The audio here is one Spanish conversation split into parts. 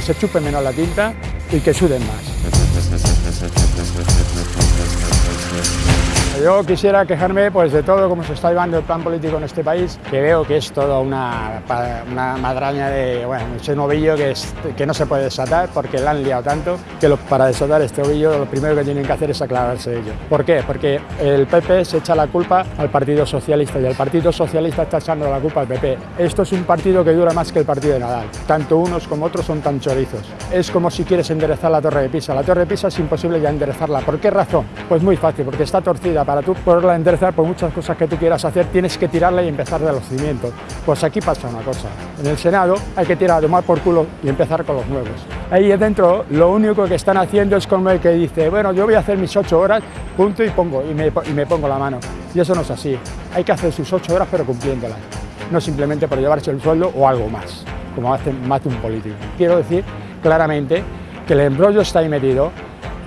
se chupe menos la tinta y que suden más. Yo quisiera quejarme pues, de todo cómo se está llevando el plan político en este país, que veo que es toda una, una madraña de bueno, ese novillo que, es, que no se puede desatar porque la han liado tanto que para desatar este ovillo lo primero que tienen que hacer es aclararse de ello. ¿Por qué? Porque el PP se echa la culpa al Partido Socialista y el Partido Socialista está echando la culpa al PP. Esto es un partido que dura más que el partido de Nadal. Tanto unos como otros son tan chorizos. Es como si quieres enderezar la Torre de Pisa. La Torre de Pisa es imposible ya enderezarla. ¿Por qué razón? Pues muy fácil, porque está torcida para tú poderla enderezar por muchas cosas que tú quieras hacer, tienes que tirarla y empezar de los cimientos. Pues aquí pasa una cosa, en el Senado hay que tirar de mal por culo y empezar con los nuevos. Ahí dentro lo único que están haciendo es como el que dice, bueno, yo voy a hacer mis ocho horas, punto y pongo, y me, y me pongo la mano. Y eso no es así, hay que hacer sus ocho horas pero cumpliéndolas, no simplemente por llevarse el sueldo o algo más, como hace más de un político. Quiero decir claramente que el embrollo está ahí metido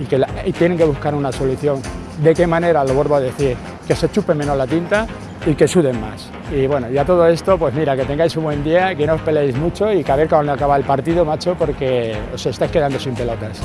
y que y tienen que buscar una solución ¿De qué manera? Lo vuelvo a decir, que se chupe menos la tinta y que suden más. Y bueno, ya todo esto, pues mira, que tengáis un buen día, que no os peleéis mucho y que a ver cuando acaba el partido, macho, porque os estáis quedando sin pelotas.